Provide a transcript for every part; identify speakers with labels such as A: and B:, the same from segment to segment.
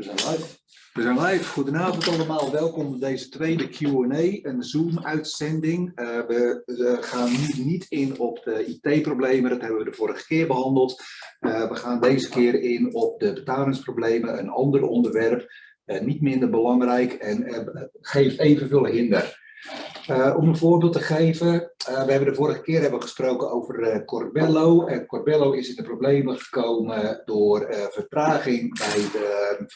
A: We zijn live.
B: We zijn live. Goedenavond allemaal. Welkom bij deze tweede Q&A, een Zoom-uitzending. Uh, we, gaan nu niet in op de IT-problemen, dat hebben we de vorige keer behandeld. Uh, we gaan deze keer in op de betalingsproblemen, een ander onderwerp, uh, niet minder belangrijk en geeft evenveel hinder. Om een voorbeeld te geven, we hebben de vorige keer hebben gesproken over Corbello. En Corbello is in de problemen gekomen door vertraging bij, de,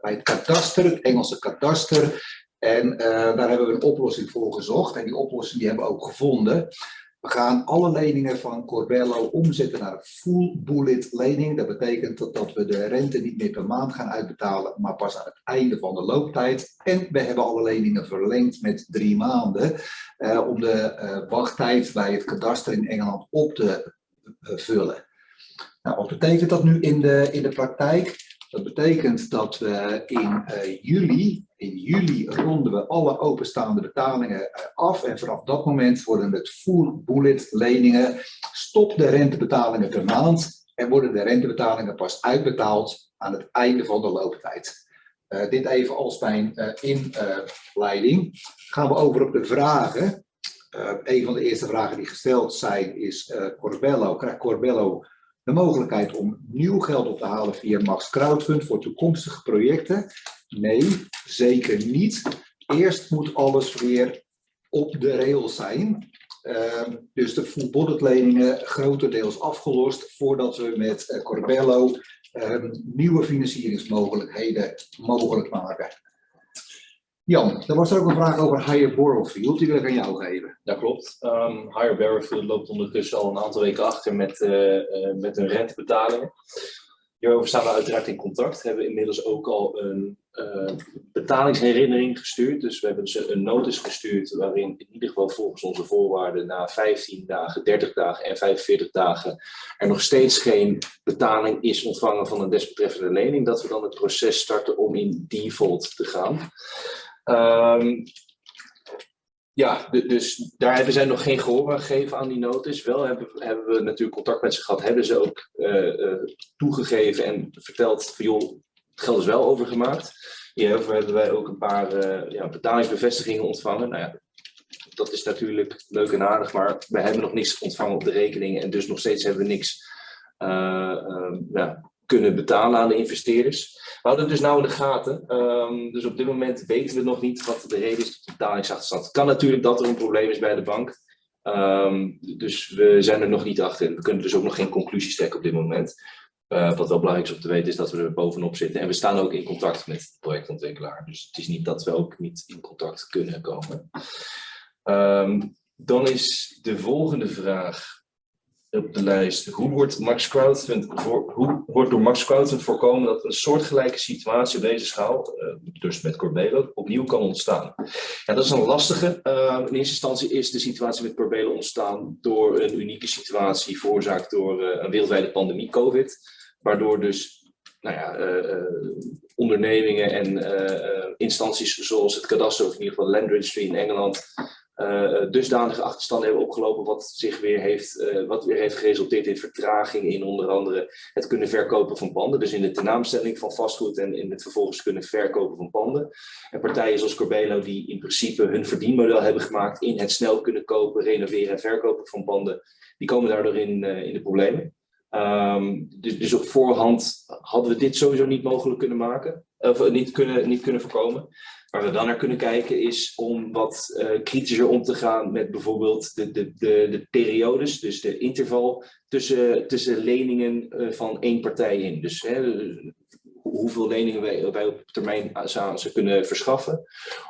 B: bij het kadaster, het Engelse kadaster. En daar hebben we een oplossing voor gezocht. En die oplossing die hebben we ook gevonden. We gaan alle leningen van Corbello omzetten naar een full bullet lening. Dat betekent dat, we de rente niet meer per maand gaan uitbetalen, maar pas aan het einde van de looptijd. En we hebben alle leningen verlengd met drie maanden uh, om de uh, wachttijd bij het kadaster in Engeland op te vullen. Nou, wat betekent dat nu in de, in de praktijk? Dat betekent dat we in uh, juli, in juli ronden we alle openstaande betalingen uh, af en vanaf dat moment worden het full bullet leningen, stop de rentebetalingen per maand en worden de rentebetalingen pas uitbetaald aan het einde van de looptijd. Uh, dit even als mijn inleiding. gaan we over op de vragen. een van de eerste vragen die gesteld zijn is Corbello, krijgt Corbello de mogelijkheid om nieuw geld op te halen via Max Crowdfund voor toekomstige projecten? Nee, zeker niet. Eerst moet alles weer op de rails zijn. Uh, dus de full leningen grotendeels afgelost voordat we met uh, Corbello uh, nieuwe financieringsmogelijkheden mogelijk maken. Jan, er was er ook een vraag over Higher Borrowfield, die wil ik aan jou geven.
A: Dat klopt. Um, Higher Borrowfield loopt ondertussen al een aantal weken achter met, uh, uh, met hun rentebetalingen. Hierover staan we uiteraard in contact. We hebben inmiddels ook al een uh, betalingsherinnering gestuurd. Dus we hebben ze een notice gestuurd waarin in ieder geval volgens onze voorwaarden na 15 dagen, 30 dagen en 45 dagen er nog steeds geen betaling is ontvangen van een desbetreffende lening. Dat we dan het proces starten om in default te gaan. Um, ja, dus daar hebben zij nog geen gehoor aan gegeven aan die notice. Wel hebben, hebben we natuurlijk contact met ze gehad, hebben ze ook uh, uh, toegegeven en verteld van joh, het geld is wel overgemaakt. Hierover hebben wij ook een paar uh, ja, betalingsbevestigingen ontvangen. Nou ja, dat is natuurlijk leuk en aardig, maar we hebben nog niks ontvangen op de rekening en dus nog steeds hebben we niks ja, kunnen betalen aan de investeerders. We houden het dus nou in de gaten. Um, dus op dit moment weten we nog niet wat de reden is tot de betalingsachterstand. Het kan natuurlijk dat er een probleem is bij de bank. Um, dus we zijn er nog niet achter. We kunnen dus ook nog geen conclusies trekken op dit moment. Uh, wat wel belangrijk is om te weten is dat we er bovenop zitten. En we staan ook in contact met de projectontwikkelaar. Dus het is niet dat we ook niet in contact kunnen komen. Um, dan is de volgende vraag op de lijst. Hoe wordt, Max hoe wordt door Max Crowdfund voorkomen dat een soortgelijke situatie op deze schaal, uh, dus met Corbelo, opnieuw kan ontstaan? Ja, dat is een lastige. Uh, in eerste instantie is de situatie met Corbelo ontstaan door een unieke situatie veroorzaakt door uh, een wereldwijde pandemie, COVID, waardoor dus nou ja, ondernemingen en instanties zoals het kadaster of in ieder geval Land Registry in Engeland uh, dusdanige achterstanden hebben opgelopen wat, zich weer heeft, uh, wat weer heeft geresulteerd in vertraging in onder andere het kunnen verkopen van panden. Dus in de tenaamstelling van vastgoed en in het vervolgens kunnen verkopen van panden. En partijen zoals Corbelo die in principe hun verdienmodel hebben gemaakt in het snel kunnen kopen, renoveren en verkopen van panden, die komen daardoor in, in de problemen. Um, dus, dus op voorhand hadden we dit sowieso niet mogelijk kunnen maken, of niet kunnen, niet kunnen voorkomen. Waar we dan naar kunnen kijken is om wat uh, kritischer om te gaan met bijvoorbeeld de, de, de, de periodes, dus de interval tussen, tussen leningen uh, van één partij in. Dus hè, hoeveel leningen wij, wij op termijn aan ze kunnen verschaffen.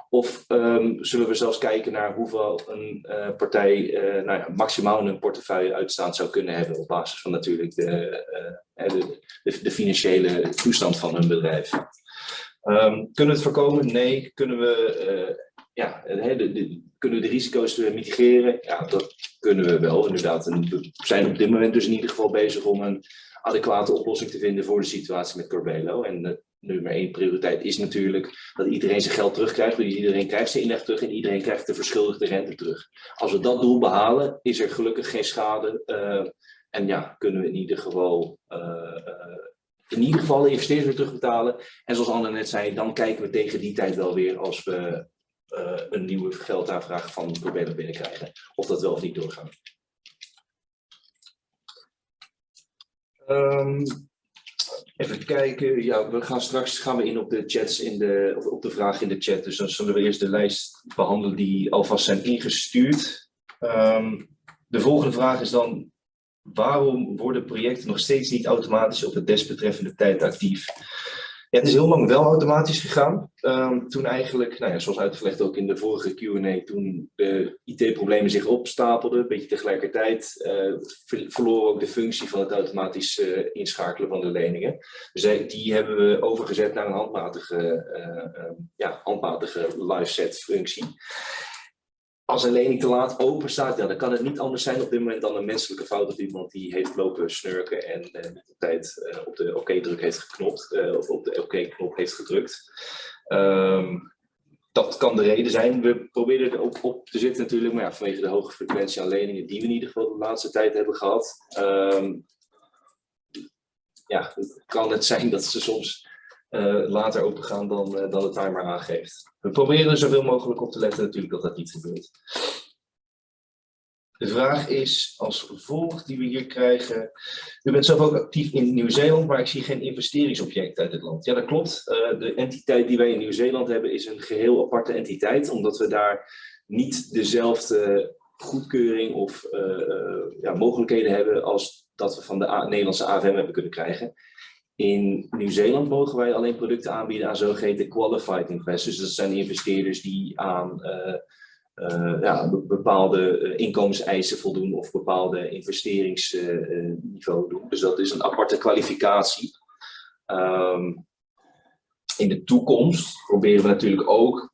A: Of um, zullen we zelfs kijken naar hoeveel een uh, partij nou ja, maximaal een portefeuille uitstaan zou kunnen hebben op basis van natuurlijk de, de, de, de financiële toestand van hun bedrijf. Um, kunnen we het voorkomen? Nee. Kunnen we, uh, ja, de, kunnen we de risico's mitigeren? Ja, dat kunnen we wel inderdaad. We zijn op dit moment dus in ieder geval bezig om een adequate oplossing te vinden voor de situatie met Corbelo. En uh, nummer één prioriteit is natuurlijk dat iedereen zijn geld terugkrijgt. Dus iedereen krijgt zijn inleg terug en iedereen krijgt de verschuldigde rente terug. Als we dat doel behalen, is er gelukkig geen schade. En ja, kunnen we in ieder geval in ieder geval de investeerders weer terugbetalen. En zoals Anne net zei, dan kijken we tegen die tijd wel weer als we uh, een nieuwe geldaanvraag van Probeller binnenkrijgen. Of dat wel of niet doorgaat. Um, even kijken. Ja, we gaan straks gaan we in op de chats in de, op de vraag in de chat. Dus dan zullen we eerst de lijst behandelen die alvast zijn ingestuurd. Um, de volgende vraag is dan waarom worden projecten nog steeds niet automatisch op het desbetreffende tijd actief? Het is heel lang wel automatisch gegaan. Um, toen eigenlijk, nou ja, zoals uitgelegd ook in de vorige Q&A, toen de IT-problemen zich opstapelden, een beetje tegelijkertijd, uh, verloren ook de functie van het automatisch uh, inschakelen van de leningen. Dus die hebben we overgezet naar een handmatige, uh, ja, handmatige live set functie als een lening te laat open staat, ja, dan kan het niet anders zijn op dit moment dan een menselijke fout of iemand die heeft lopen snurken en niet op tijd uh, op de oké-druk heeft geknopt uh, of op de oké-knop heeft gedrukt. Um, dat kan de reden zijn. We proberen er ook op te zitten natuurlijk, maar ja, vanwege de hoge frequentie aan leningen die we in ieder geval de laatste tijd hebben gehad. Um, ja, kan het zijn dat ze soms uh, later opengaan dan, uh, dan de timer aangeeft. We proberen er zoveel mogelijk op te letten natuurlijk dat dat niet gebeurt. De vraag is als volgt die we hier krijgen. U bent zelf ook actief in Nieuw-Zeeland, maar ik zie geen investeringsobject uit het land. Ja, dat klopt. Uh, de entiteit die wij in Nieuw-Zeeland hebben is een geheel aparte entiteit, omdat we daar niet dezelfde goedkeuring of ja, mogelijkheden hebben als dat we van de Nederlandse AFM hebben kunnen krijgen. In Nieuw-Zeeland mogen wij alleen producten aanbieden aan zogeheten qualified investors. Dat zijn investeerders die aan uh, uh, ja, bepaalde uh, inkomenseisen voldoen of bepaalde investeringsniveau doen. Dus dat is een aparte kwalificatie. Um, in de toekomst proberen we natuurlijk ook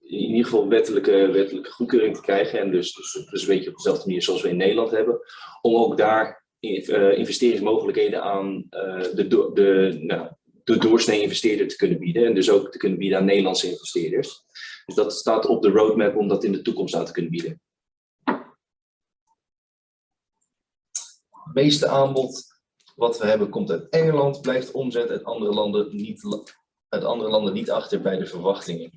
A: in ieder geval wettelijke, wettelijke goedkeuring te krijgen. En dus, dus, dus een beetje op dezelfde manier zoals we in Nederland hebben. Om ook daar investeringsmogelijkheden aan uh, de, de, nou, de doorsnee investeerder te kunnen bieden. En dus ook te kunnen bieden aan Nederlandse investeerders. Dus dat staat op de roadmap om dat in de toekomst aan te kunnen bieden. Het meeste aanbod wat we hebben komt uit Engeland, blijft omzet uit andere landen niet, uit andere landen niet achter bij de verwachtingen.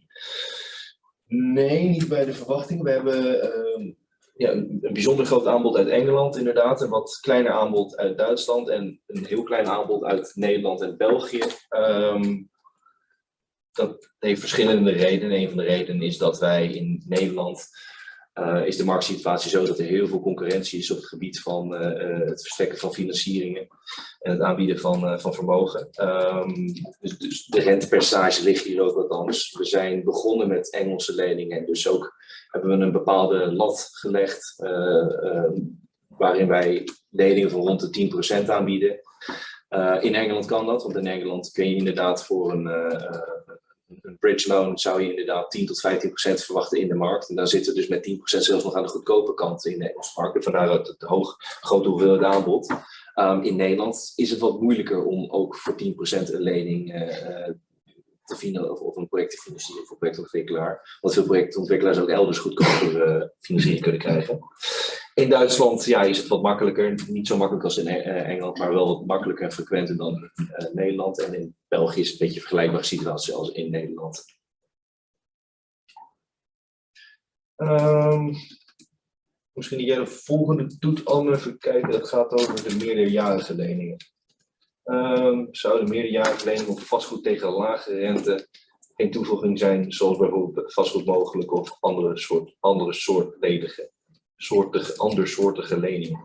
A: Nee, niet bij de verwachtingen. We hebben uh, ja, een, bijzonder groot aanbod uit Engeland inderdaad, een wat kleiner aanbod uit Duitsland en een heel klein aanbod uit Nederland en België. Um, dat heeft verschillende redenen. Een van de redenen is dat wij in Nederland uh, is de marktsituatie zo dat er heel veel concurrentie is op het gebied van uh, het verstrekken van financieringen en het aanbieden van, van vermogen. Um, dus, dus, de rentepercentage ligt hier ook wat anders. We zijn begonnen met Engelse leningen en dus ook hebben we een bepaalde lat gelegd ehm, waarin wij leningen van rond de 10% aanbieden. in Engeland kan dat, want in Engeland kun je inderdaad voor een een bridge loan zou je inderdaad 10 tot 15 procent verwachten in de markt. En dan zitten we dus met 10 procent zelfs nog aan de goedkope kant in de Engelse markt. Vandaar het, hoog, grote hoeveelheid aanbod. Um, in Nederland is het wat moeilijker om ook voor 10 procent een lening uh, te of, of, een project te financieren voor projectontwikkelaar. Want veel projectontwikkelaars ook elders goedkoper uh, financiering kunnen krijgen. In Duitsland ja, is het wat makkelijker, niet zo makkelijk als in eh, Engeland, maar wel wat makkelijker en frequenter dan uh, Nederland. En in België is het een beetje een vergelijkbare situatie als in Nederland. Um, misschien jij de volgende doet, Anne, even kijken. Dat gaat over de meerderjarige leningen. Zouden meerderjarige leningen op vastgoed tegen lage rente geen toevoeging zijn, zoals bijvoorbeeld vastgoed mogelijk of andere soort, andere soortige, andersoortige leningen.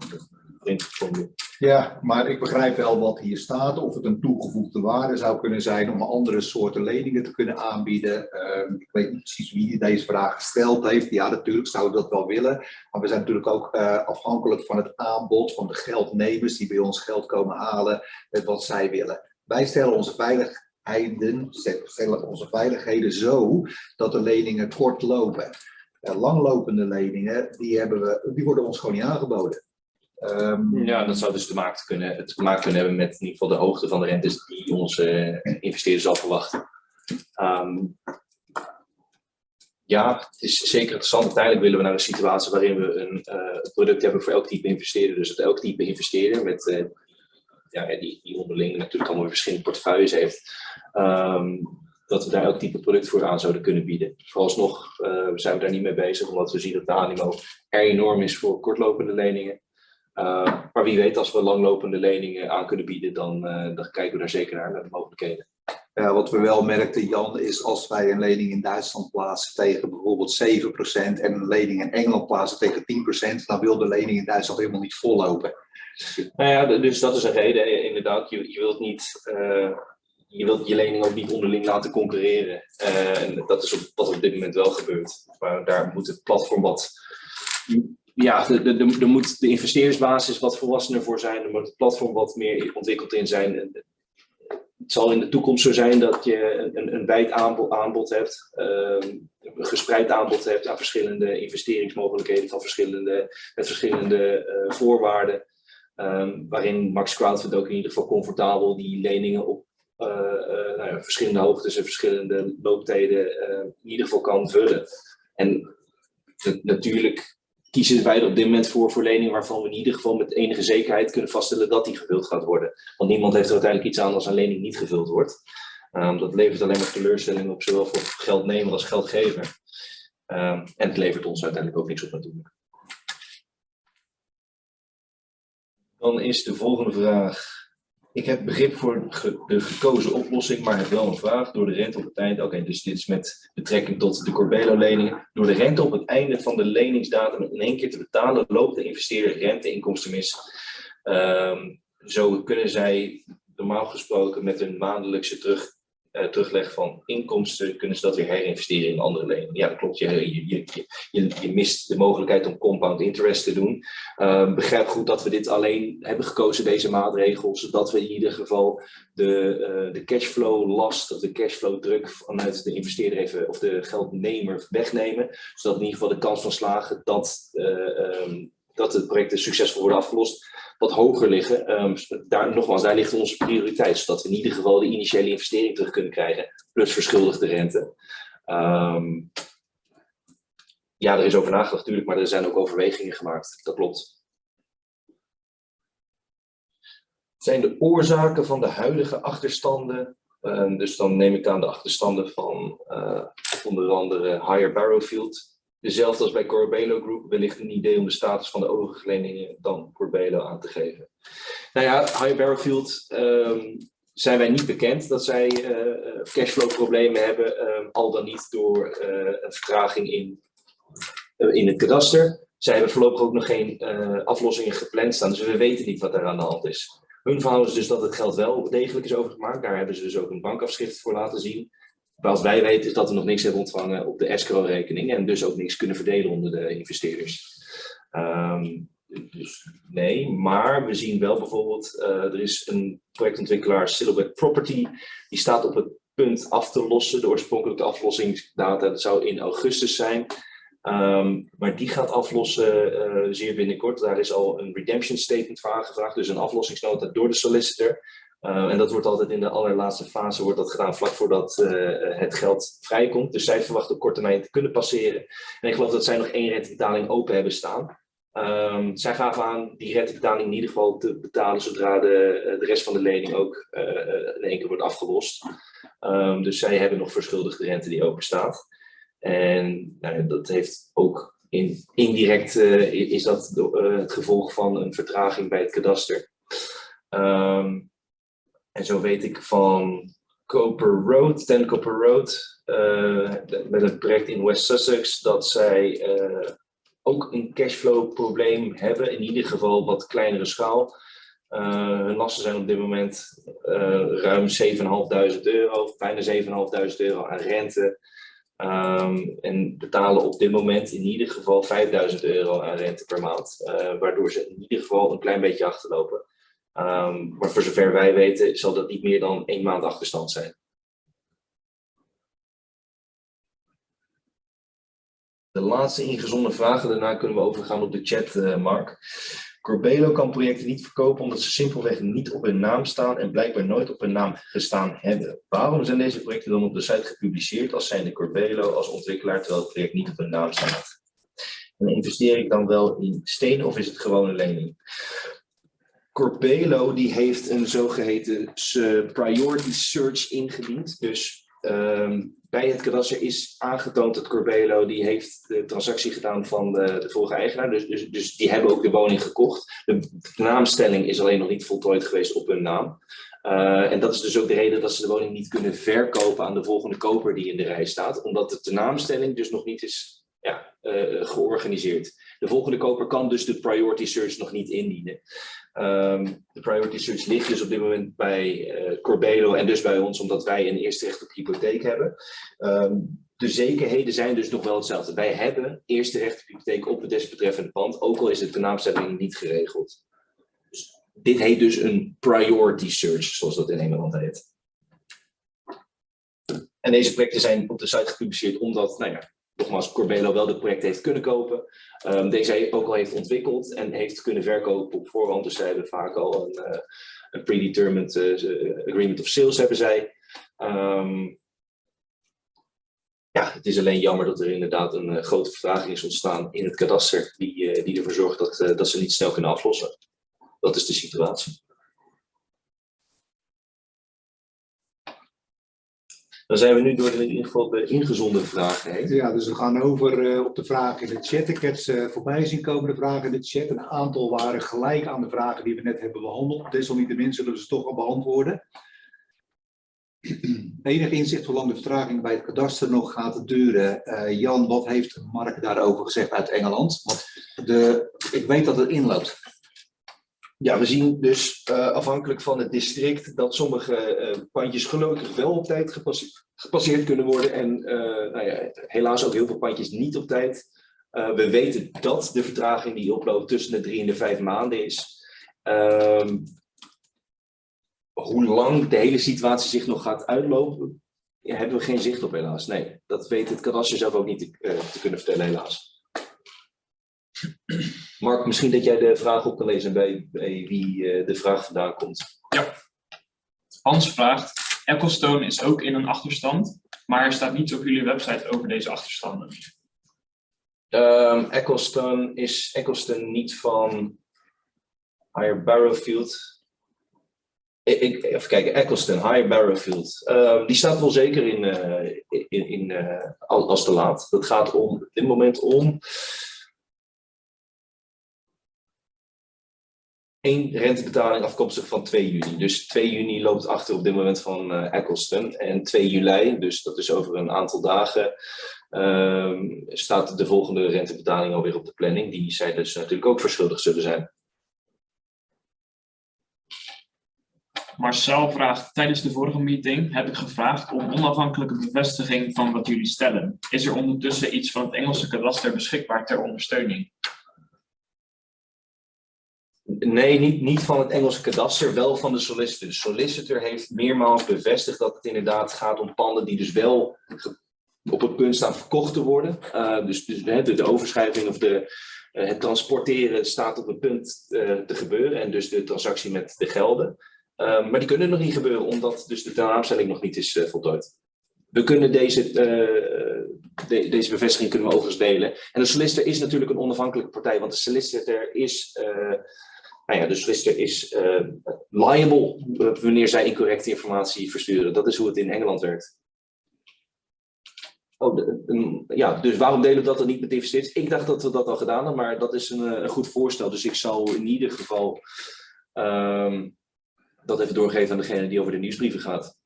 B: Ja, maar ik begrijp wel wat hier staat. Of het een toegevoegde waarde zou kunnen zijn om andere soorten leningen te kunnen aanbieden. Uh, ik weet niet precies wie deze vraag gesteld heeft. Ja, natuurlijk zouden we dat wel willen. Maar we zijn natuurlijk ook uh, afhankelijk van het aanbod van de geldnemers die bij ons geld komen halen met wat zij willen. Wij stellen onze veiligheden, stellen onze veiligheden zo dat de leningen kort lopen langlopende leningen, die, hebben we, die worden ons gewoon niet aangeboden.
A: Um, ja, dat zou dus te maken kunnen, te maken kunnen hebben met in ieder geval de hoogte van de rentes die onze uh, investeerder zal verwachten. Um, ja, het is zeker interessant. Uiteindelijk willen we naar een situatie waarin we een uh, product hebben voor elk type investeerder. Dus dat elk type investeerder met uh, ja, die, die onderling natuurlijk allemaal verschillende portefeuilles heeft. Ehm, dat we daar elk type product voor aan zouden kunnen bieden. Vooralsnog uh, zijn we daar niet mee bezig, omdat we zien dat de animo er enorm is voor kortlopende leningen. Uh, maar wie weet, als we langlopende leningen aan kunnen bieden, dan, uh, dan kijken we daar zeker naar, naar de mogelijkheden.
B: Ja, wat we wel merkten, Jan, is als wij een lening in Duitsland plaatsen tegen bijvoorbeeld 7% en een lening in Engeland plaatsen tegen 10%, dan wil de lening in Duitsland helemaal niet vollopen.
A: Nou ja, dus dat is een reden, inderdaad. Je, je wilt niet je wilt je lening ook niet onderling laten concurreren. Uh, en dat is op, wat op dit moment wel gebeurt. Maar daar moet het platform wat. Ja, er moet de investeersbasis wat volwassener voor zijn. Er moet het platform wat meer ontwikkeld in zijn. Het zal in de toekomst zo zijn dat je een, een wijd aanbod, aanbod hebt, uh, een gespreid aanbod hebt aan verschillende investeringsmogelijkheden van verschillende, met verschillende uh, voorwaarden. Um, waarin Max Crowdfund ook in ieder geval comfortabel die leningen op uh, nou ja, verschillende hoogtes en verschillende looptijden in ieder geval kan vullen. En natuurlijk kiezen wij er op dit moment voor voor leningen waarvan we in ieder geval met enige zekerheid kunnen vaststellen dat die gevuld gaat worden. Want niemand heeft er uiteindelijk iets aan als een lening niet gevuld wordt. Um, dat levert alleen maar teleurstelling op, zowel voor geldnemer als geldgever. Um, en het levert ons uiteindelijk ook niks op natuurlijk. Dan is de volgende vraag. Ik heb begrip voor de gekozen oplossing, maar heb wel een vraag. Door de rente op het einde, oké, dus dit is met betrekking tot de Corbelo-leningen. Door de rente op het einde van de leningsdatum in één keer te betalen, loopt de investeerder renteinkomsten mis. Um, zo kunnen zij normaal gesproken met een maandelijkse terug, uh, terugleg van inkomsten, kunnen ze dat weer herinvesteren in andere leningen. Ja, dat klopt. Je, je, je, je, mist de mogelijkheid om compound interest te doen. Uh, begrijp goed dat we dit alleen hebben gekozen, deze maatregels, zodat we in ieder geval de, uh, de cashflow last of de cashflow druk vanuit de investeerder even, of de geldnemer wegnemen. Zodat in ieder geval de kans van slagen dat, um, dat het project succesvol wordt afgelost wat hoger liggen. Um, daar, nogmaals, daar ligt onze prioriteit, zodat we in ieder geval de initiële investering terug kunnen krijgen, plus verschuldigde rente. Um, ja, er is over nagedacht natuurlijk, maar er zijn ook overwegingen gemaakt. Dat klopt. Zijn de oorzaken van de huidige achterstanden, uh, dus dan neem ik aan de achterstanden van uh, onder andere Higher Barrowfield, Dezelfde als bij Corbelo Group, wellicht een idee om de status van de overige leningen dan Corbelo aan te geven. Nou ja, High Barrowfield um, zijn wij niet bekend dat zij uh, cashflow problemen hebben, um, al dan niet door uh, een vertraging in, in het kadaster. Zij hebben voorlopig ook nog geen aflossingen gepland staan, dus we weten niet wat er aan de hand is. Hun verhaal is dus dat het geld wel degelijk is overgemaakt. Daar hebben ze dus ook een bankafschrift voor laten zien. Wat wij weten is dat we nog niks hebben ontvangen op de escrow-rekening en dus ook niks kunnen verdelen onder de investeerders. Um, dus nee, maar we zien wel bijvoorbeeld, uh, er is een projectontwikkelaar Silhouette Property, die staat op het punt af te lossen. De oorspronkelijke aflossingsdata dat zou in augustus zijn. Um, maar die gaat aflossen uh, zeer binnenkort. Daar is al een redemption statement voor aangevraagd, dus een aflossingsnota door de solicitor. Uh, en dat wordt altijd in de allerlaatste fase wordt dat gedaan vlak voordat uh, het geld vrijkomt. Dus zij verwachten op korte termijn te kunnen passeren. En ik geloof dat zij nog één rentebetaling open hebben staan. Um, zij gaven aan die rentebetaling in ieder geval te betalen zodra de, eh, de rest van de lening ook in één keer wordt afgelost. Um, dus zij hebben nog verschuldigde rente die open staat. En nou, dat heeft ook in, indirect is dat het gevolg van een vertraging bij het kadaster. Um, en zo weet ik van Copper Road, Ten Copper Road, uh, met een project in West Sussex, dat zij uh, ook een cashflow probleem hebben, in ieder geval wat kleinere schaal. Uh, hun lasten zijn op dit moment ruim 7.500 euro, bijna 7.500 euro aan rente. Um, en betalen op dit moment in ieder geval 5000 euro aan rente per maand, waardoor ze in ieder geval een klein beetje achterlopen. Um, maar voor zover wij weten zal dat niet meer dan één maand achterstand zijn. De laatste ingezonden vragen, daarna kunnen we overgaan op de chat, uh, Mark. Corbelo kan projecten niet verkopen omdat ze simpelweg niet op hun naam staan en blijkbaar nooit op hun naam gestaan hebben. Waarom zijn deze projecten dan op de site gepubliceerd als zijnde Corbelo als ontwikkelaar terwijl het project niet op hun naam staat? En investeer ik dan wel in stenen of is het gewoon een lening? Corbelo die heeft een zogeheten priority search ingediend. Dus ehm, bij het kadaster is aangetoond dat Corbelo die heeft de transactie gedaan van de, de vorige eigenaar. Dus, dus, dus die hebben ook de woning gekocht. De, de naamstelling is alleen nog niet voltooid geweest op hun naam. Eh, en dat is dus ook de reden dat ze de woning niet kunnen verkopen aan de volgende koper die in de rij staat. Omdat de naamstelling dus nog niet is ja, eh, georganiseerd. De volgende koper kan dus de priority search nog niet indienen. Ehm, de priority search ligt dus op dit moment bij eh, Corbelo en dus bij ons, omdat wij een eerste recht op hypotheek hebben. Ehm, de zekerheden zijn dus nog wel hetzelfde. Wij hebben eerste recht op hypotheek op het desbetreffende pand, ook al is de naamstelling niet geregeld. Dus dit heet dus een priority search, zoals dat in Engeland heet. En deze projecten zijn op de site gepubliceerd omdat, nou ja, nogmaals, Corbelo wel dit project heeft kunnen kopen. Ehm, deze ook al heeft ontwikkeld en heeft kunnen verkopen op voorhand. Dus zij hebben vaak al een, eh, een predetermined eh, agreement of sales hebben zij. Ehm, ja, het is alleen jammer dat er inderdaad een eh, grote vertraging is ontstaan in het kadaster. Die, eh, die ervoor zorgt dat, eh, dat ze niet snel kunnen aflossen. Dat is de situatie. Dan zijn we nu door de, in ieder geval de ingezonden vragen.
B: Ja, dus we gaan over eh, op de vragen in de chat. Ik heb ze voorbij zien komen, de vragen in de chat. Een aantal waren gelijk aan de vragen die we net hebben behandeld. Desalniettemin zullen we ze toch wel beantwoorden. Enig inzicht hoe lang de vertraging bij het kadaster nog gaat duren. Eh, Jan, wat heeft Mark daarover gezegd uit Engeland? Want de, ik weet dat het inloopt.
A: Ja, we zien dus eh, afhankelijk van het district dat sommige eh, pandjes gelukkig wel op tijd gepasseerd, kunnen worden. En eh, nou ja, helaas ook heel veel pandjes niet op tijd. We weten dat de vertraging die oploopt tussen de drie en de vijf maanden is. Ehm, hoe lang de hele situatie zich nog gaat uitlopen, hebben we geen zicht op helaas. Nee, dat weet het kadaster zelf ook niet te kunnen vertellen helaas. Mark, misschien dat jij de vraag op kan lezen bij, bij wie eh, de vraag vandaan komt.
C: Hans vraagt, Ecclestone is ook in een achterstand, maar er staat niets op jullie website over deze achterstanden.
A: Ehm Ecclestone is Ecclestone niet van Higher Barrowfield. Ik, ik- even kijken, Ecclestone, Higher Barrowfield. Ehm, die staat wel zeker in, eh, in, in eh, al- als te laat. Dat gaat om, op dit moment om één rentebetaling afkomstig van 2 juni. Dus 2 juni loopt achter op dit moment van eh Ecclestone. En 2 juli, dus dat is over een aantal dagen, ehm, staat de volgende rentebetaling alweer op de planning. Die zij dus natuurlijk ook verschuldigd zullen zijn.
C: Marcel vraagt, tijdens de vorige meeting heb ik gevraagd om onafhankelijke bevestiging van wat jullie stellen. Is er ondertussen iets van het Engelse kadaster beschikbaar ter ondersteuning?
A: Nee, niet, niet van het Engelse kadaster, wel van de solicitor. De solicitor heeft meermaals bevestigd dat het inderdaad gaat om panden die dus wel op het punt staan verkocht te worden. Eh, dus dus de, de overschrijving of de, eh, het transporteren staat op het punt eh, te gebeuren en dus de transactie met de gelden. Maar die kunnen nog niet gebeuren omdat dus de tenaamstelling nog niet is voltooid. We kunnen deze, de- deze bevestiging kunnen we overigens delen. En de solicitor is natuurlijk een onafhankelijke partij, want de solicitor is nou ja, de solicitor is eh, liable eh, wanneer zij incorrecte informatie versturen. Dat is hoe het in Engeland werkt. Oh, een- ja, dus waarom delen we dat dan niet met investeerders? Ik dacht dat we dat al gedaan hadden, maar dat is een, eh, een goed voorstel. Dus ik zal in ieder geval ehm, dat even doorgeven aan degene die over de nieuwsbrieven gaat.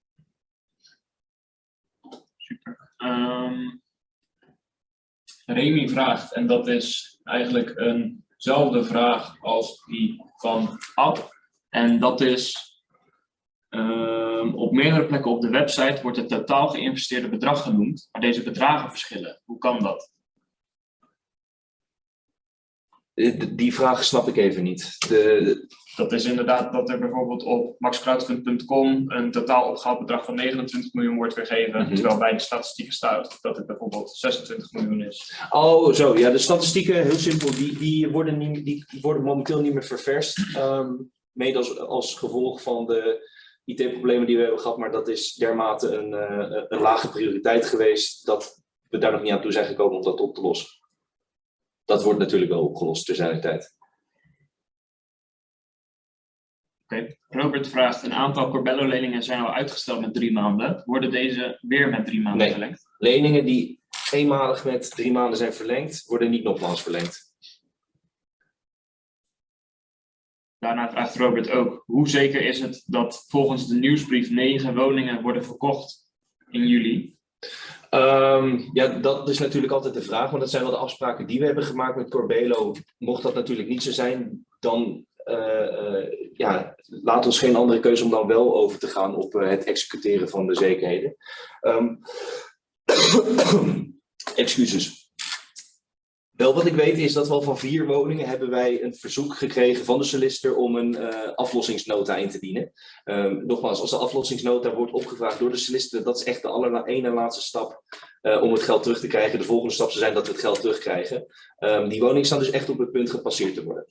C: Ehm Remy vraagt, en dat is eigenlijk eenzelfde vraag als die van Ab. En dat is, ehm, op meerdere plekken op de website wordt het totaal geïnvesteerde bedrag genoemd, maar deze bedragen verschillen. Hoe kan dat?
A: Eh, Die vraag snap ik even niet. De,
C: Dat is inderdaad dat er bijvoorbeeld op maxcrowdfund.com een totaal opgehaald bedrag van 29 miljoen wordt weergegeven,
A: Mhm.
C: terwijl bij de statistieken staat dat het bijvoorbeeld 26 miljoen is.
A: Oh, zo. Ja, de statistieken, heel simpel, die, die, worden, niet, die worden momenteel niet meer ververst. ehm, mede als, als gevolg van de IT-problemen die we hebben gehad. Maar dat is dermate een, eh, een lage prioriteit geweest dat we daar nog niet aan toe zijn gekomen om dat op te lossen. Dat wordt natuurlijk wel opgelost ter zijner tijd.
C: Robert vraagt, een aantal Corbello-leningen zijn al uitgesteld met drie maanden. Worden deze weer met drie maanden
A: Nee.
C: verlengd?
A: Leningen die eenmalig met drie maanden zijn verlengd, worden niet nogmaals verlengd.
C: Daarna vraagt Robert ook, hoe zeker is het dat volgens de nieuwsbrief negen woningen worden verkocht in juli?
A: Ehm, ja, dat is natuurlijk altijd de vraag, want dat zijn wel de afspraken die we hebben gemaakt met Corbelo. Mocht dat natuurlijk niet zo zijn, dan ja, laat ons geen andere keuze om dan wel over te gaan op eh, het executeren van de zekerheden. Ehm, excuses. Wel wat ik weet is dat van vier woningen hebben wij een verzoek gekregen van de solicitor om een eh, aflossingsnota in te dienen. Ehm, nogmaals, als de aflossingsnota wordt opgevraagd door de solicitor, dat is echt de aller ene laatste stap eh, om het geld terug te krijgen. De volgende stap zou zijn dat we het geld terugkrijgen. Ehm, die woningen staan dus echt op het punt gepasseerd te worden.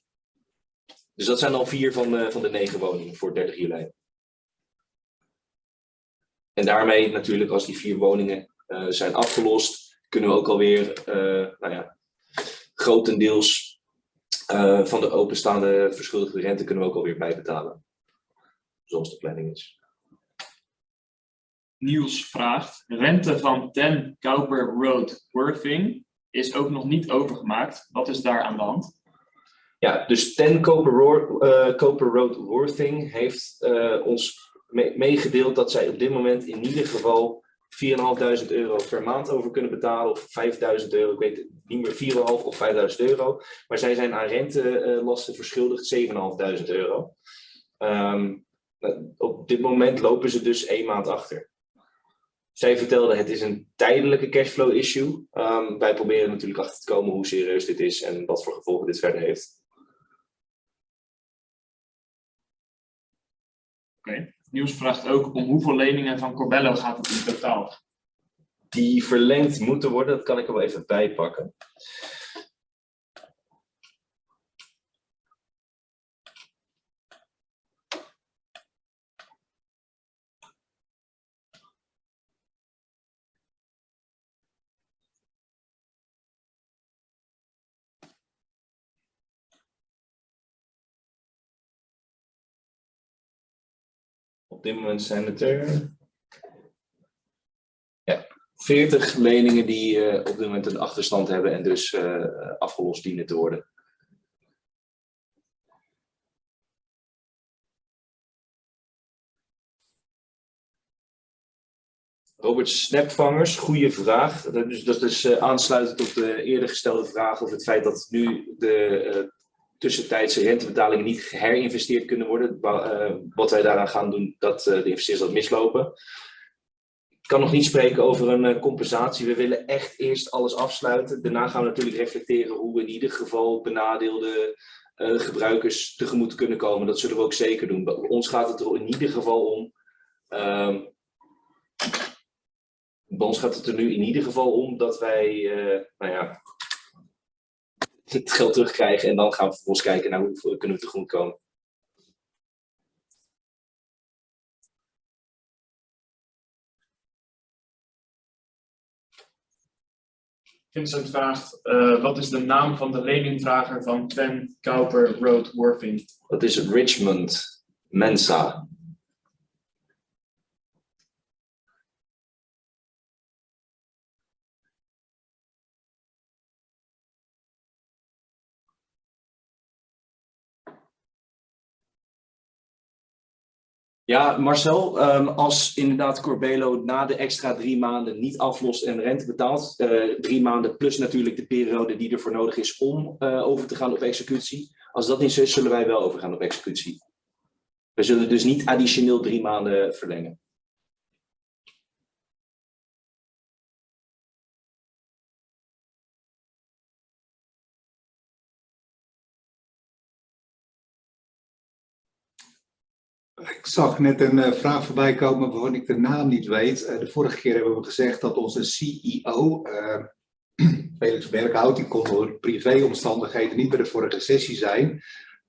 A: Dus dat zijn al vier van, de- van de negen woningen voor 30 juli. En daarmee natuurlijk, als die vier woningen eh, zijn afgelost, kunnen we ook alweer, eh nou ja, grotendeels eh, van de openstaande verschuldigde rente kunnen we ook alweer bijbetalen. Zoals de planning is.
C: Niels vraagt, rente van 10 Cowper Road Worthing is ook nog niet overgemaakt. Wat is daar aan de hand?
A: Ja, dus Ten Cooper, Ro- eh, Road Worthing heeft eh, ons me- meegedeeld dat zij op dit moment in ieder geval 4.500 euro per maand over kunnen betalen. Of 5.000 euro, ik weet het niet meer, 4.500 of 5.000 euro. Maar zij zijn aan rentelasten verschuldigd 7.500 euro. Eh, op dit moment lopen ze dus één maand achter. Zij vertelde het is een tijdelijke cashflow issue. Ehm, wij proberen natuurlijk achter te komen hoe serieus dit is en wat voor gevolgen dit verder heeft.
C: Niels vraagt ook om hoeveel leningen van Corbello gaat het in totaal?
A: die verlengd moeten worden. Dat kan ik er wel even bijpakken. Op dit moment zijn het er 40 leningen die eh, op dit moment een achterstand hebben en dus eh, afgelost dienen te worden. Robert Snapvangers, goede vraag. Dat is, dat is eh, aansluitend op de eerder gestelde vraag over het feit dat nu de tussentijdse rentebetalingen niet geherinvesteerd kunnen worden. Eh, wat wij daaraan gaan doen, dat eh, de investeerders dat mislopen. Ik kan nog niet spreken over een eh, compensatie. We willen echt eerst alles afsluiten. Daarna gaan we natuurlijk reflecteren hoe we in ieder geval benadeelde gebruikers tegemoet kunnen komen. Dat zullen we ook zeker doen. Bij ons gaat het er in ieder geval om. ehm, bij ons gaat het er nu in ieder geval om dat wij nou ja, het geld terugkrijgen. En dan gaan we vervolgens kijken naar hoe kunnen we tegemoet komen.
C: Vincent vraagt, eh, wat is de naam van de leningvrager van 10 Cowper Road Worthing?
A: Dat is Richmond Mensa. Ja, Marcel, ehm, als inderdaad Corbelo na de extra drie maanden niet aflost en rente betaalt, eh, drie maanden plus natuurlijk de periode die ervoor nodig is om eh, over te gaan op executie. Als dat niet zo is, zullen wij wel overgaan op executie. We zullen dus niet additioneel drie maanden verlengen.
B: Ik zag net een eh, vraag voorbij komen waarvan ik de naam niet weet. Eh, de vorige keer hebben we gezegd dat onze CEO, eh, Felix Berghout, die kon door privéomstandigheden niet bij de vorige sessie zijn.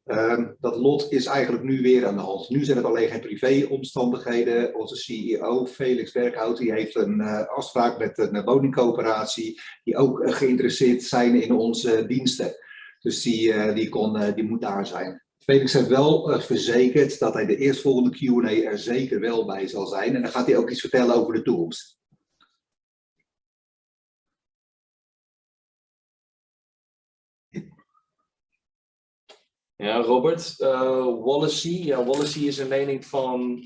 B: Ehm, dat lot is eigenlijk nu weer aan de hand. Nu zijn het alleen geen privéomstandigheden. Onze CEO, Felix Berghout, die heeft een afspraak met een woningcoöperatie die ook geïnteresseerd zijn in onze diensten. Dus die, die, kon, die moet daar zijn. Felix heeft wel uh, verzekerd dat hij de eerstvolgende Q&A er zeker wel bij zal zijn. En dan gaat hij ook iets vertellen over de toekomst.
A: Ja, Robert. Uh, Wallacey. Ja, Wallacey is een lening van,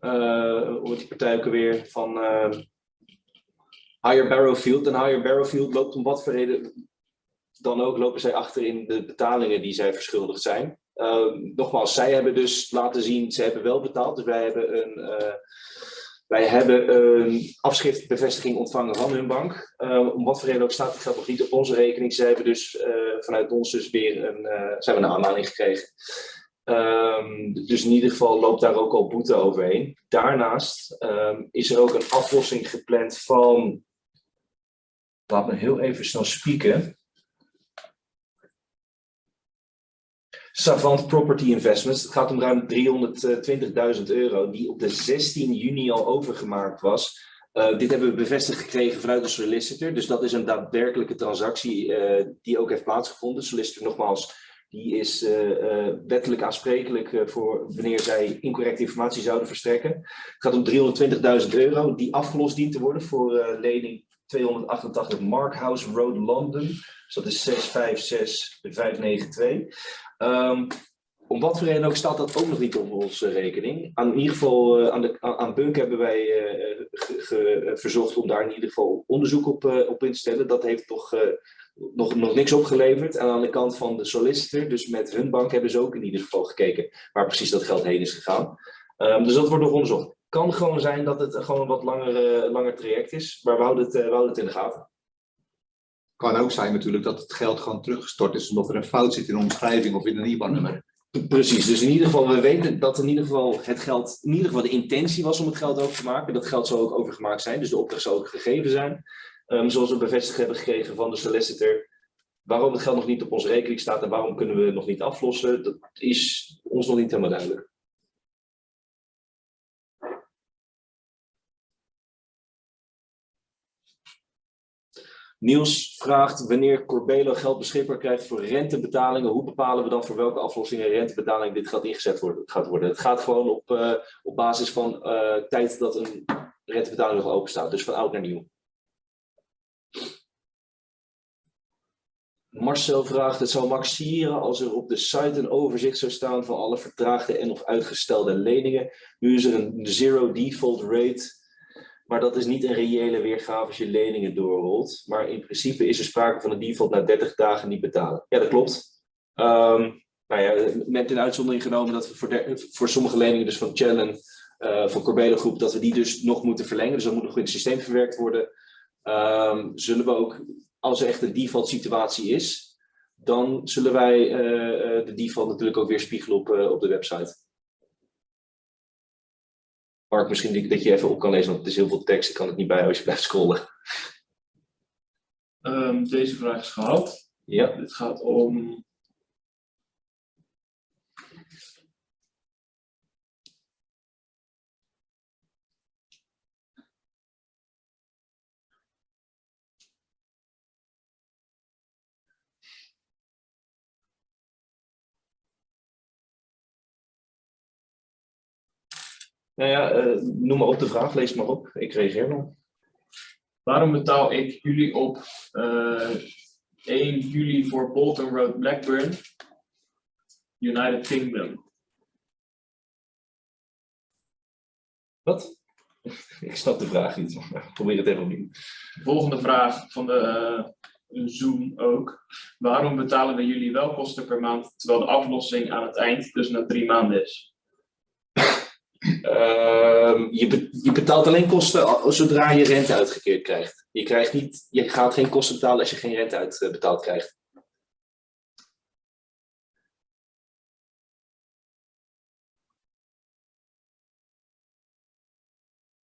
A: uh, hoe heet die partij ook van uh, Higher Barrowfield. En Higher Barrowfield loopt om wat voor reden dan ook lopen zij achter in de betalingen die zij verschuldigd zijn. nogmaals, zij hebben dus laten zien, ze hebben wel betaald. Dus wij hebben een wij hebben een afschriftbevestiging ontvangen van hun bank. Uh, om wat voor reden ook staat het geld nog niet op onze rekening. Ze hebben dus uh, vanuit ons dus weer een, uh, ze hebben een aanmaning gekregen. Um, dus in ieder geval loopt daar ook al boete overheen. Daarnaast is er ook een aflossing gepland van. Laat me heel even snel spieken. Savant Property Investments. Het gaat om ruim 320.000 euro, die op de 16 juni al overgemaakt was. Uh, dit hebben we bevestigd gekregen vanuit de solicitor. Dus dat is een daadwerkelijke transactie uh, die ook heeft plaatsgevonden. De solicitor, nogmaals, die is uh, wettelijk aansprekelijk voor wanneer zij incorrecte informatie zouden verstrekken. Het gaat om 320.000 euro die afgelost dient te worden voor lening 288 Markhouse Road, London. Dus dat is 656592. Um, om wat voor reden ook staat dat ook nog niet op onze rekening. Aan, in ieder geval uh, aan, de, aan Bunk hebben wij uh, verzocht om daar in ieder geval onderzoek op, uh, op in te stellen. Dat heeft toch nog, nog niks opgeleverd. En aan de kant van de solicitor, dus met hun bank, hebben ze ook in ieder geval gekeken waar precies dat geld heen is gegaan. Um, dus dat wordt nog onderzocht. Kan gewoon zijn dat het gewoon een wat langer, langer traject is, maar we houden het, we houden het in de gaten
B: kan ook zijn natuurlijk dat het geld gewoon teruggestort is omdat er een fout zit in de omschrijving of in een IBAN-nummer.
A: Precies, dus in ieder geval, we weten dat in ieder geval het geld, in ieder geval de intentie was om het geld over te maken. Dat geld zal ook overgemaakt zijn, dus de opdracht zal ook gegeven zijn. Um, zoals we bevestigd hebben gekregen van de solicitor. Waarom het geld nog niet op onze rekening staat en waarom kunnen we het nog niet aflossen, dat is ons nog niet helemaal duidelijk. Niels vraagt wanneer Corbelo geld beschikbaar krijgt voor rentebetalingen. Hoe bepalen we dan voor welke aflossingen rentebetaling dit geld ingezet worden, gaat worden? Het gaat gewoon op, uh, op basis van uh, tijd dat een rentebetaling nog open staat. Dus van oud naar nieuw. Marcel vraagt, het zou max sieren als er op de site een overzicht zou staan van alle vertraagde en of uitgestelde leningen. Nu is er een zero default rate maar dat is niet een reële weergave als je leningen doorrolt. Maar in principe is er sprake van een default na 30 dagen niet betalen. Ja, dat klopt. Um, nou ja, met in uitzondering genomen dat we voor, voor sommige leningen, dus van Challenge, uh, van Corbelo Groep, dat we die dus nog moeten verlengen. Dus dat moet nog in het systeem verwerkt worden. Um, zullen we ook, als er echt een default situatie is, dan zullen wij uh, de default natuurlijk ook weer spiegelen op de website. Mark, misschien dat je even op kan lezen, want het is heel veel tekst. Ik kan het niet bij als je blijft scrollen.
C: Um, deze vraag is gehad.
A: Ja.
C: Het gaat om
A: Nou ja, uh, noem maar op de vraag, lees maar op. Ik reageer wel.
C: Waarom betaal ik jullie op uh, eh, 1 juli voor Bolton Road Blackburn, United Kingdom?
A: Wat? Ik snap de vraag niet. Probeer het even opnieuw.
C: Volgende vraag van de uh, Zoom ook. Waarom betalen we jullie wel kosten per maand, terwijl de aflossing aan het eind dus na drie maanden is?
A: Uh, je, je, betaalt alleen kosten zodra je rente uitgekeerd krijgt. Je, krijgt niet, je gaat geen kosten betalen als je geen rente uitbetaald krijgt.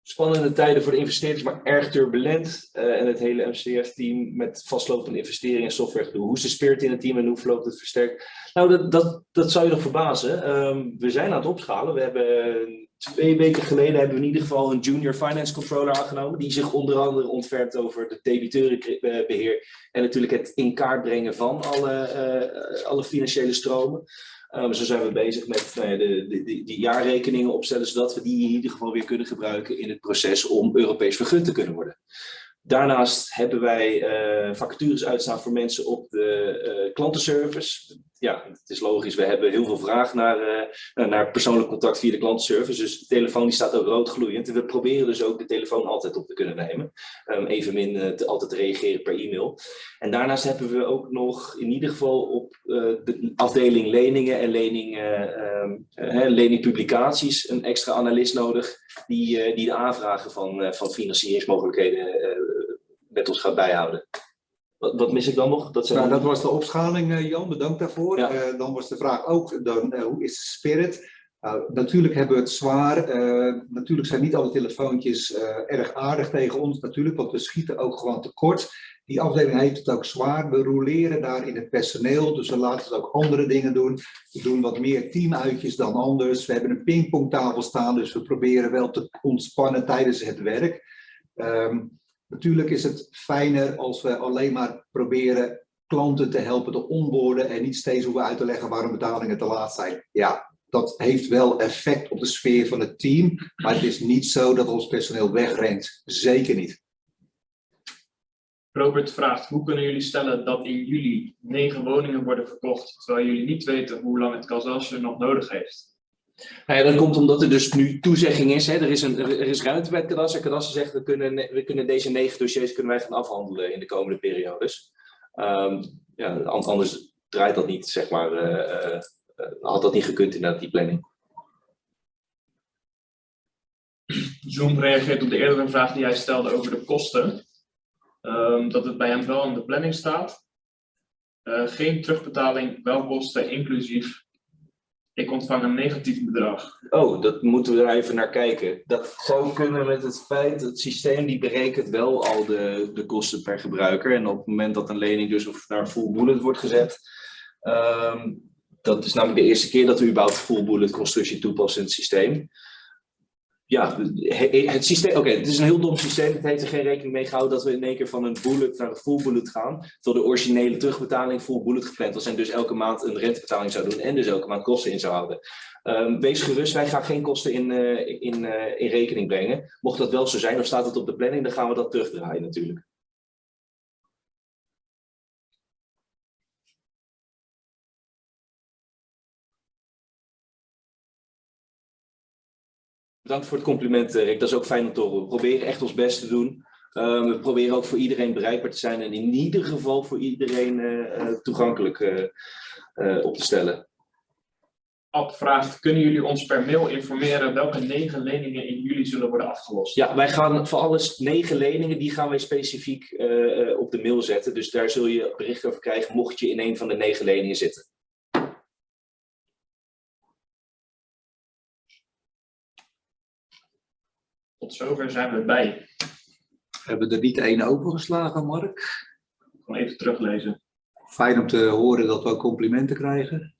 A: Spannende tijden voor de investeerders, maar erg turbulent. Uh, en het hele MCF-team met vastlopende investeringen in software. Hoe is de spirit in het team en hoe verloopt het versterkt? Nou, dat, dat, dat zou je nog verbazen. Um, we zijn aan het opschalen. We hebben twee weken geleden hebben we in ieder geval een junior finance controller aangenomen. Die zich onder andere ontfermt over de debiteurenbeheer. En natuurlijk het in kaart brengen van alle, uh, alle financiële stromen. Um, zo zijn we bezig met nou de, de, die jaarrekeningen opstellen, zodat we die in ieder geval weer kunnen gebruiken in het proces om Europees vergund te kunnen worden. Daarnaast hebben wij uh, vacatures uitstaan voor mensen op de uh, klantenservice. Ja, het is logisch, we hebben heel veel vraag naar, uh, naar persoonlijk contact via de klantenservice. Dus de telefoon die staat ook rood gloeiend. En we proberen dus ook de telefoon altijd op te kunnen nemen. Um, even min te, altijd reageren per e-mail. En daarnaast hebben we ook nog in ieder geval op de afdeling leningen en lening, um, leningpublicaties een extra analist nodig. Die, die de aanvragen van, van financieringsmogelijkheden met ons gaat bijhouden. Wat, wat, mis ik dan nog?
B: Dat, zijn... nou, dat was de opschaling, Jan. Bedankt daarvoor. Ja. Uh, dan was de vraag ook, dan, uh, hoe is de spirit? Uh, natuurlijk hebben we het zwaar. natuurlijk zijn niet alle telefoontjes erg aardig tegen ons. Natuurlijk, want we schieten ook gewoon tekort. Die afdeling heeft het ook zwaar. We roleren daar in het personeel. Dus we laten het ook andere dingen doen. We doen wat meer teamuitjes dan anders. We hebben een pingpongtafel staan. Dus we proberen wel te ontspannen tijdens het werk. Um, Natuurlijk is het fijner als we alleen maar proberen klanten te helpen te onboorden en niet steeds hoeven uit te leggen waarom betalingen te laat zijn. Ja, dat heeft wel effect op de sfeer van het team, maar het is niet zo dat ons personeel wegrent. Zeker niet.
C: Robert vraagt, hoe kunnen jullie stellen dat in juli negen woningen worden verkocht, terwijl jullie niet weten hoe lang het Kazasje nog nodig heeft?
A: Nou ja, dat komt omdat er dus nu toezegging is. Hè. Er, is een, er is ruimte bij het kadaster. Kadaster zegt, we kunnen, we kunnen deze negen dossiers kunnen wij gaan afhandelen in de komende periodes. Um, ja, anders draait dat niet, zeg maar, uh, uh, had dat niet gekund in die planning.
C: Zoom reageert op de eerdere vraag die hij stelde over de kosten. Um, dat het bij hem wel in de planning staat. Geen terugbetaling, wel kosten inclusief ik ontvang een negatief bedrag.
A: Oh, dat moeten we er even naar kijken. Dat zou kunnen met het feit, dat het systeem die berekent wel al de, de kosten per gebruiker. En op het moment dat een lening dus naar full bullet wordt gezet, um, dat is namelijk de eerste keer dat we überhaupt full bullet constructie toepassen in het systeem ja, het systeem, oké, het is een heel dom systeem. Het heeft er geen rekening mee gehouden dat we in één keer van een bullet naar een full bullet gaan. Terwijl de originele terugbetaling full bullet gepland was en dus elke maand een rentebetaling zou doen en dus elke maand kosten in zou houden. Um, wees gerust, wij gaan geen kosten in, uh, in, uh, in rekening brengen. Mocht dat wel zo zijn, of staat het op de planning, dan gaan we dat terugdraaien natuurlijk. Bedankt voor het compliment, eh, Rick. Dat is ook fijn om te horen. We proberen echt ons best te doen. Uh, we proberen ook voor iedereen bereikbaar te zijn en in ieder geval voor iedereen uh, toegankelijk uh, op te stellen.
C: Ab vraagt, kunnen jullie ons per mail informeren welke negen leningen in juli zullen worden afgelost?
A: Ja, wij gaan voor alles negen leningen, die gaan wij specifiek op de mail zetten. Dus daar zul je bericht over krijgen mocht je in een van de negen leningen zitten.
C: Tot zover zijn we bij.
B: Hebben we er niet één overgeslagen, Mark?
C: Gewoon even teruglezen.
B: Fijn om te horen dat we complimenten krijgen.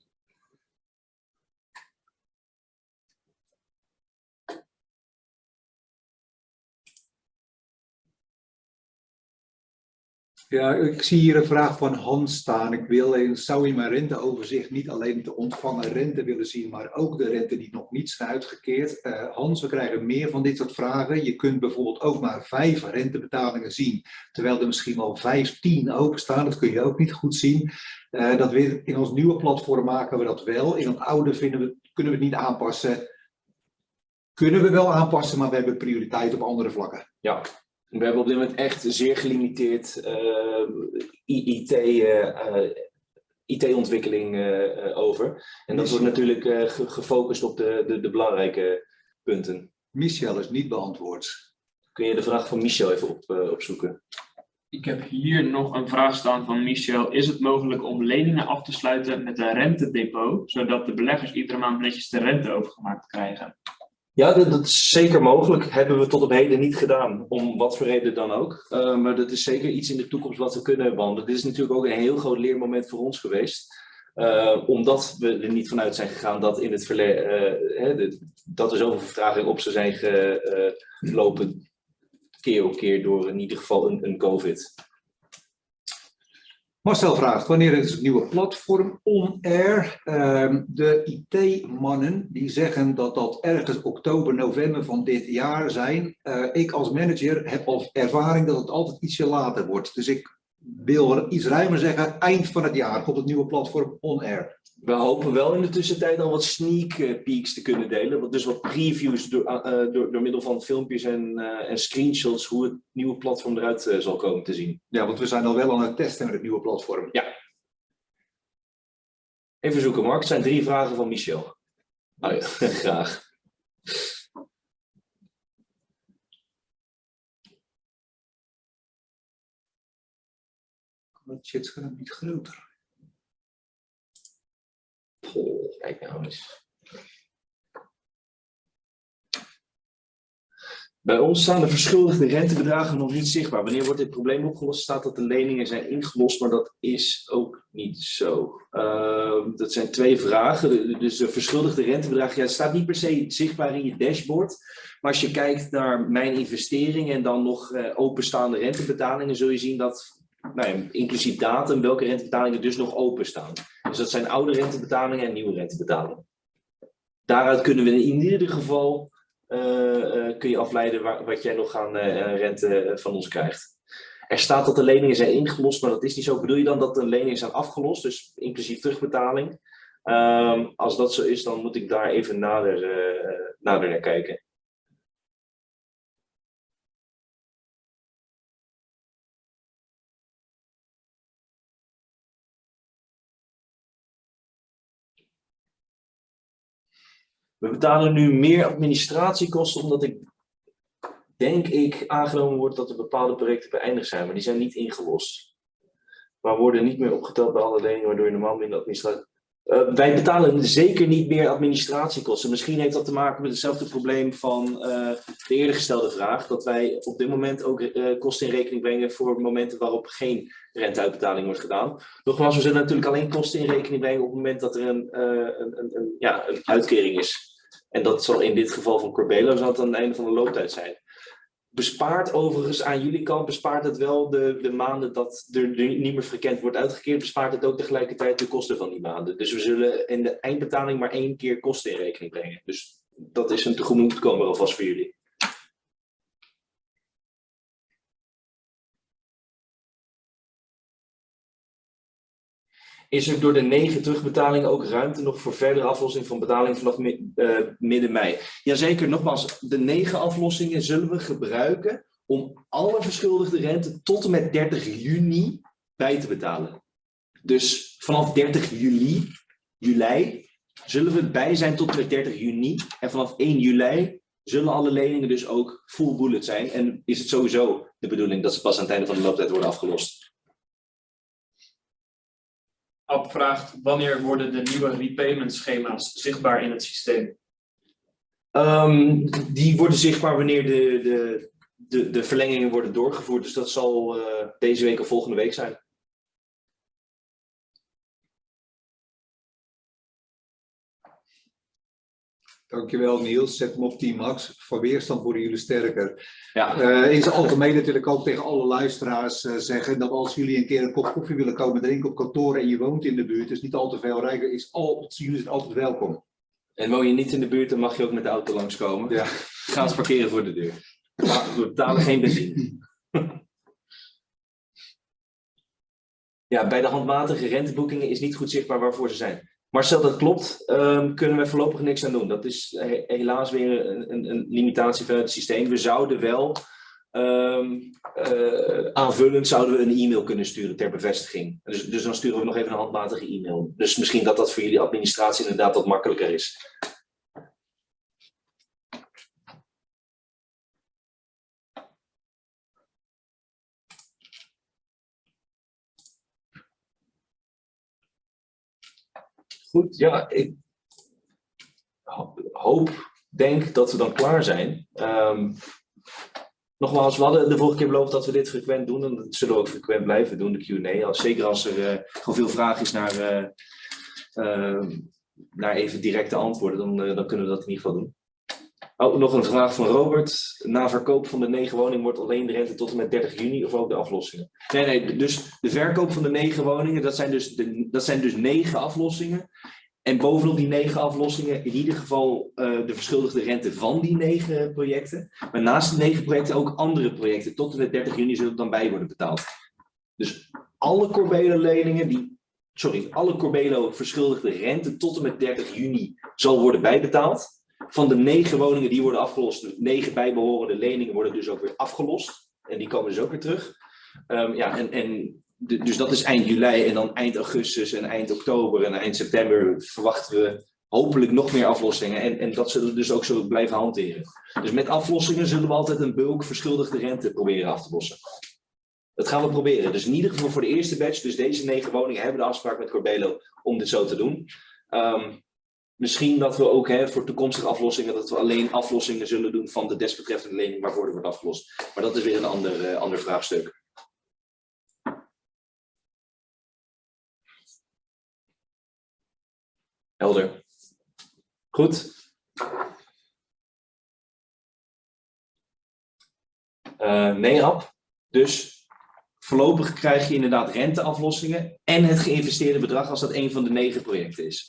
B: Ja, ik zie hier een vraag van Hans staan. Ik wil, zou in mijn renteoverzicht niet alleen de ontvangen rente willen zien, maar ook de rente die nog niet zijn uitgekeerd. Uh, Hans, we krijgen meer van dit soort vragen. Je kunt bijvoorbeeld ook maar vijf rentebetalingen zien, terwijl er misschien wel vijftien openstaan. Dat kun je ook niet goed zien. Uh, dat in ons nieuwe platform maken we dat wel. In het oude vinden we, kunnen we het niet aanpassen. Kunnen we wel aanpassen, maar we hebben prioriteit op andere vlakken.
A: Ja, we hebben op dit moment echt zeer gelimiteerd uh, IT, uh, IT-ontwikkeling uh, over. En dat wordt natuurlijk gefocust op de, de, de, belangrijke punten.
B: Michel is niet beantwoord.
A: Kun je de vraag van Michel even op, opzoeken?
C: Ik heb hier nog een vraag staan van Michel. Is het mogelijk om leningen af te sluiten met een rentedepot, zodat de beleggers iedere maand netjes de rente overgemaakt krijgen?
A: Ja, dat, is zeker mogelijk. Hebben we tot op heden niet gedaan, om wat voor reden dan ook. Uh, maar dat is zeker iets in de toekomst wat we kunnen behandelen. Dit is natuurlijk ook een heel groot leermoment voor ons geweest. Uh, omdat we er niet vanuit zijn gegaan dat in het verleden, uh, dat er zoveel vertraging op zou zijn gelopen, keer op keer door in ieder geval een, een COVID.
B: Marcel vraagt, wanneer is het nieuwe platform on-air? Ehm, de IT-mannen die zeggen dat dat ergens oktober, november van dit jaar zijn. Eh, ik als manager heb al ervaring dat het altijd ietsje later wordt. Dus ik wil iets ruimer zeggen, eind van het jaar komt het nieuwe platform on-air.
A: We hopen wel in de tussentijd al wat sneak eh, peeks te kunnen delen. Dus wat previews door, uh, door, door middel van filmpjes en, uh, en screenshots hoe het nieuwe platform eruit uh, zal komen te zien.
B: Ja, want we zijn al wel aan het testen met het nieuwe platform.
A: Ja. Even zoeken, Mark. Het zijn drie vragen van Michel. Oh ja, graag.
B: Het chatscherm niet groter.
A: Kijk nou eens. Bij ons staan de verschuldigde rentebedragen nog niet zichtbaar. Wanneer wordt dit probleem opgelost? Staat dat de leningen zijn ingelost, maar dat is ook niet zo. Uh, dat zijn twee vragen. Dus de verschuldigde rentebedragen, ja, staat niet per se zichtbaar in je dashboard. Maar als je kijkt naar mijn investeringen en dan nog uh, openstaande rentebetalingen, zul je zien dat nou ja, inclusief datum, welke rentebetalingen dus nog openstaan. Dus dat zijn oude rentebetalingen en nieuwe rentebetalingen. Daaruit kunnen we in ieder geval uh, uh, kun je afleiden wat jij nog aan uh, rente van ons krijgt. Er staat dat de leningen zijn ingelost, maar dat is niet zo. Bedoel je dan dat de leningen zijn afgelost, dus inclusief terugbetaling? Um, als dat zo is, dan moet ik daar even nader, nader naar kijken. We betalen nu meer administratiekosten omdat ik denk ik aangenomen wordt dat er bepaalde projecten beëindigd zijn, maar die zijn niet ingelost. Maar worden niet meer opgeteld bij alle leningen, waardoor je normaal minder. Uh, wij betalen zeker niet meer administratiekosten. Misschien heeft dat te maken met hetzelfde probleem van uh, de eerder gestelde vraag. Dat wij op dit moment ook uh, kosten in rekening brengen voor momenten waarop geen renteuitbetaling wordt gedaan. Nogmaals, we zullen natuurlijk alleen kosten in rekening brengen op het moment dat er een, een, een, ja, uitkering is. En dat zal in dit geval van Corbelo zal aan het einde van de looptijd zijn. Bespaart overigens aan jullie kant, bespaart het wel de, de maanden dat er niet meer frequent wordt uitgekeerd, bespaart het ook tegelijkertijd de kosten van die maanden. Dus we zullen in de eindbetaling maar één keer kosten in rekening brengen. Dus dat is een tegemoetkomer alvast voor jullie. Is er door de negen terugbetalingen ook ruimte nog voor verdere aflossing van betaling vanaf uh, midden mei? Jazeker, nogmaals, de negen aflossingen zullen we gebruiken om alle verschuldigde rente tot en met 30 juni bij te betalen. Dus vanaf 30 juli, juli zullen we bij zijn tot en met 30 juni. En vanaf 1 juli zullen alle leningen dus ook full bullet zijn. En is het sowieso de bedoeling dat ze pas aan het einde van de looptijd worden afgelost.
C: Ab vraagt wanneer worden de nieuwe repayment schema's zichtbaar in het systeem?
A: Um, die worden zichtbaar wanneer de, de, de, de verlengingen worden doorgevoerd. Dus dat zal uh, deze week of volgende week zijn.
B: Dankjewel Niels, zet hem op 10 max. Van weerstand worden jullie sterker.
A: Ja.
B: Uh, in zijn algemeen natuurlijk ook tegen alle luisteraars uh, zeggen dat als jullie een keer een kop koffie willen komen drinken op kantoor en je woont in de buurt, is niet al te veel rijker, is al, jullie zijn altijd welkom.
A: En woon je niet in de buurt, dan mag je ook met de auto langskomen.
B: Ja.
A: Ga eens parkeren voor de deur. We betalen geen benzine. Ja, bij de handmatige renteboekingen is niet goed zichtbaar waarvoor ze zijn. Marcel, dat klopt. Um, kunnen we voorlopig niks aan doen. Dat is he helaas weer een, een, een, limitatie van het systeem. We zouden wel um, uh, aanvullend zouden we een e-mail kunnen sturen ter bevestiging. Dus, dus dan sturen we nog even een handmatige e-mail. Dus misschien dat dat voor jullie administratie inderdaad wat makkelijker is. Goed, ja, ik hoop, denk dat we dan klaar zijn. Um, nogmaals, we hadden de vorige keer beloofd dat we dit frequent doen en dat zullen we ook frequent blijven doen, de Q&A. Zeker als er uh, gewoon veel vraag is naar, uh, naar even directe antwoorden, dan, dan kunnen we dat in ieder geval doen. Oh, nog een vraag van Robert. Na verkoop van de negen woningen wordt alleen de rente tot en met 30 juni of ook de aflossingen? Nee, nee, dus de verkoop van de negen woningen, dat zijn dus, de, dat zijn dus negen aflossingen. En bovenop die negen aflossingen in ieder geval eh, de verschuldigde rente van die negen projecten. Maar naast de negen projecten ook andere projecten. Tot en met 30 juni zullen dan bij worden betaald. Dus alle Corbelo-leningen, die, sorry, alle Corbelo verschuldigde rente tot en met 30 juni zal worden bijbetaald. Van de negen woningen die worden afgelost, de negen bijbehorende leningen worden dus ook weer afgelost. En die komen dus ook weer terug. Ehm, ja, en, en dus dat is eind juli en dan eind augustus en eind oktober en eind september verwachten we hopelijk nog meer aflossingen. En, en dat zullen we dus ook zo blijven hanteren. Dus met aflossingen zullen we altijd een bulk verschuldigde rente proberen af te lossen. Dat gaan we proberen. Dus in ieder geval voor de eerste batch, dus deze negen woningen, hebben de afspraak met Corbelo om dit zo te doen. Ehm, misschien dat we ook hè, voor toekomstige aflossingen, dat we alleen aflossingen zullen doen van de desbetreffende lening waarvoor er wordt afgelost. Maar dat is weer een ander, eh, ander vraagstuk. Helder. Goed. Eh nee, Ab. Dus voorlopig krijg je inderdaad renteaflossingen en het geïnvesteerde bedrag als dat een van de negen projecten is.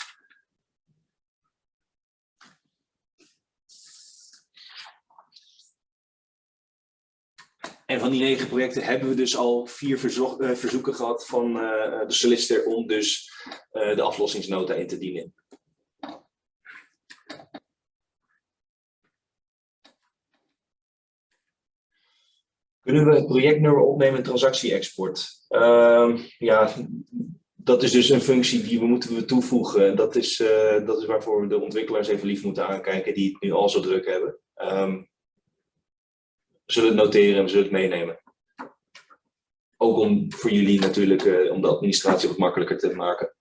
A: En van die negen projecten hebben we dus al vier verzo- eh, verzoeken gehad van eh, de solicitor om dus eh, de aflossingsnota in te dienen. Kunnen we het projectnummer opnemen transactie-export? Ehm, ja, dat is dus een functie die we moeten toevoegen. Dat is, eh, dat is waarvoor we de ontwikkelaars even lief moeten aankijken die het nu al zo druk hebben. We zullen het noteren en we zullen het meenemen. Ook om voor jullie natuurlijk, eh, om de administratie wat makkelijker te maken.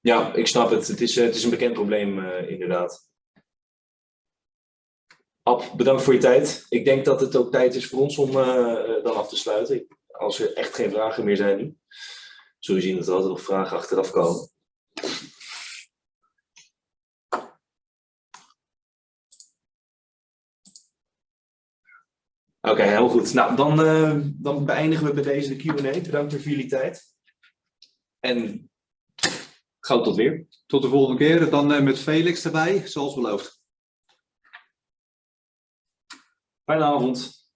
A: Ja, ik snap het. Het is, eh, het is een bekend probleem eh, inderdaad. Ab, bedankt voor je tijd. Ik denk dat het ook tijd is voor ons om dan af te sluiten. Als er echt geen vragen meer zijn nu. Zul je zien dat er altijd nog vragen achteraf komen. Oké, heel goed. Nou, dan, eh, dan beëindigen we bij deze de Q&A. Bedankt voor jullie tijd. En gauw tot weer.
B: Tot de volgende keer. Dan eh, met Felix erbij, zoals beloofd.
A: Fijne avond.